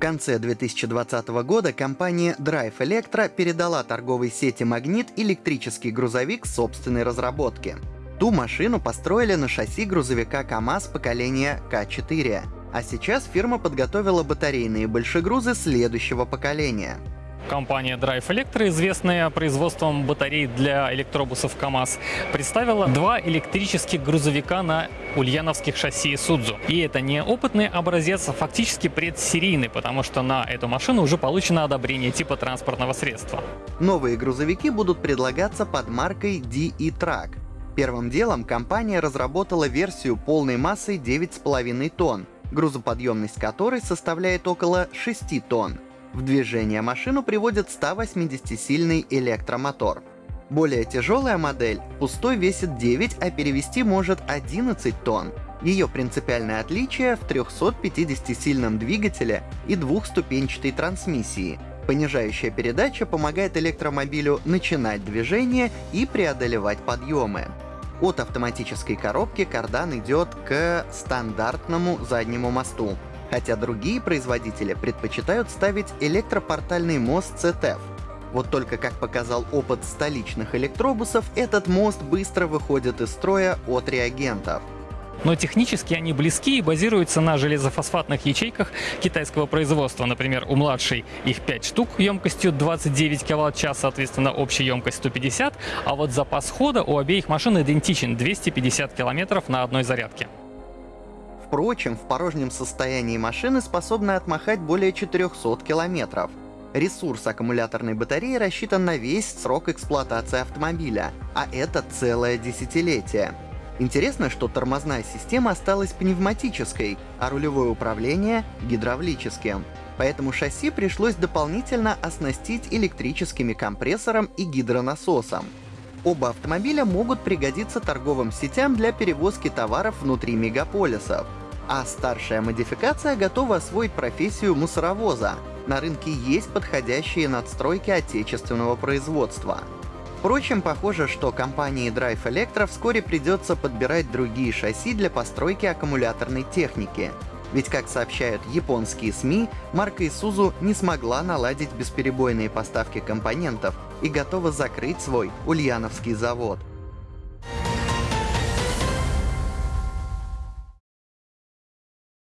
конце 2020 года компания Drive Electro передала торговой сети «Магнит» электрический грузовик собственной разработки. Ту машину построили на шасси грузовика КАМАЗ поколения К4, а сейчас фирма подготовила батарейные большегрузы следующего поколения. Компания Drive Electro, известная производством батарей для электробусов КАМАЗ, представила два электрических грузовика на ульяновских шасси Судзу. И это не опытный образец, а фактически предсерийный, потому что на эту машину уже получено одобрение типа транспортного средства. Новые грузовики будут предлагаться под маркой DE Track. Первым делом компания разработала версию полной массой 9,5 тонн, грузоподъемность которой составляет около 6 тонн. В движение машину приводит 180-сильный электромотор. Более тяжелая модель пустой весит 9, а перевести может 11 тонн. Ее принципиальное отличие в 350-сильном двигателе и двухступенчатой трансмиссии. Понижающая передача помогает электромобилю начинать движение и преодолевать подъемы. От автоматической коробки кардан идет к стандартному заднему мосту, хотя другие производители предпочитают ставить электропортальный мост CTF. Вот только, как показал опыт столичных электробусов, этот мост быстро выходит из строя от реагентов. Но технически они близки и базируются на железофосфатных ячейках китайского производства. Например, у младшей их 5 штук емкостью 29 кВт-час, соответственно, общая емкость 150, а вот запас хода у обеих машин идентичен 250 км на одной зарядке. Впрочем, в порожнем состоянии машины способны отмахать более 400 километров. Ресурс аккумуляторной батареи рассчитан на весь срок эксплуатации автомобиля, а это целое десятилетие. Интересно, что тормозная система осталась пневматической, а рулевое управление — гидравлическим. Поэтому шасси пришлось дополнительно оснастить электрическими компрессором и гидронасосом. Оба автомобиля могут пригодиться торговым сетям для перевозки товаров внутри мегаполисов а старшая модификация готова освоить профессию мусоровоза. На рынке есть подходящие надстройки отечественного производства. Впрочем, похоже, что компании Drive Electro вскоре придется подбирать другие шасси для постройки аккумуляторной техники. Ведь, как сообщают японские СМИ, марка Isuzu не смогла наладить бесперебойные поставки компонентов и готова закрыть свой ульяновский завод.